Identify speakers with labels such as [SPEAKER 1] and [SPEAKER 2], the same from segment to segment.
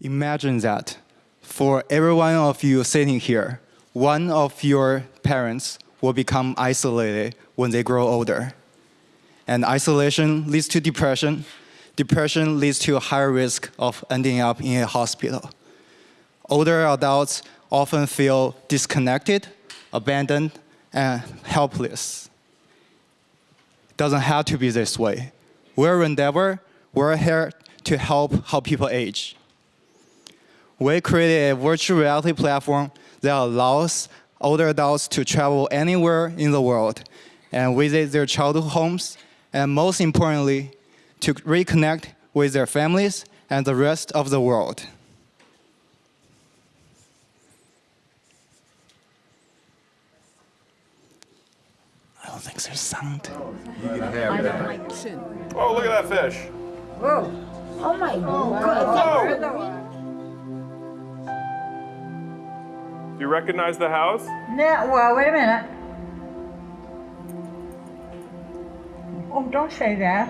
[SPEAKER 1] Imagine that for every one of you sitting here, one of your parents will become isolated when they grow older. And isolation leads to depression. Depression leads to a higher risk of ending up in a hospital. Older adults often feel disconnected, abandoned, and helpless. It doesn't have to be this way. We're Rendever. We're here to help how people age. We created a virtual reality platform that allows older adults to travel anywhere in the world and visit their childhood homes, and most importantly, to reconnect with their families and the rest of the world. I don't think there's sound.
[SPEAKER 2] Oh, look at that fish.
[SPEAKER 3] Whoa. Oh my god. Oh.
[SPEAKER 2] Whoa! Do you recognize the house?
[SPEAKER 3] No, well, wait a minute. Oh, don't say that.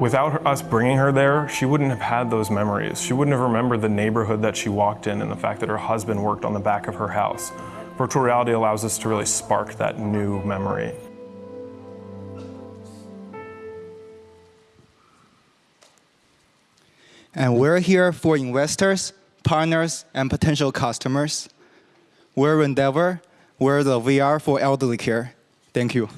[SPEAKER 2] Without her, us bringing her there, she wouldn't have had those memories. She wouldn't have remembered the neighborhood that she walked in and the fact that her husband worked on the back of her house. Virtual reality allows us to really spark that new memory.
[SPEAKER 1] And we're here for investors, partners, and potential customers. We're Rendever. We're the VR for elderly care. Thank you.